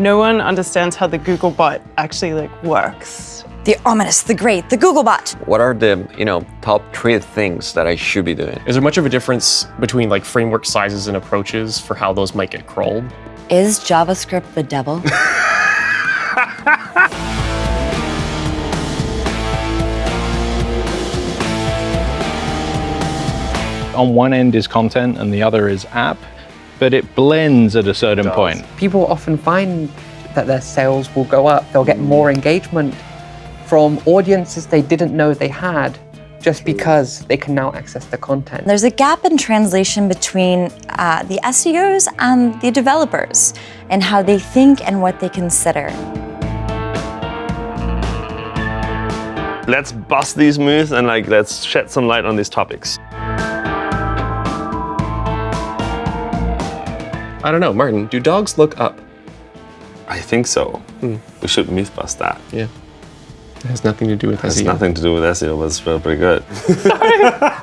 No one understands how the Googlebot actually like works. The ominous, the great, the Googlebot. What are the, you know, top three things that I should be doing? Is there much of a difference between like framework sizes and approaches for how those might get crawled? Is JavaScript the devil? On one end is content and the other is app, but it blends at a certain point. People often find that their sales will go up. They'll get more engagement from audiences they didn't know they had just because they can now access the content. There's a gap in translation between uh, the SEOs and the developers and how they think and what they consider. Let's bust these myths and like let's shed some light on these topics. I don't know, Martin, do dogs look up? I think so. Hmm. We should myth bust that. Yeah. It has nothing to do with It has SEO. nothing to do with SEO, but it's still pretty good.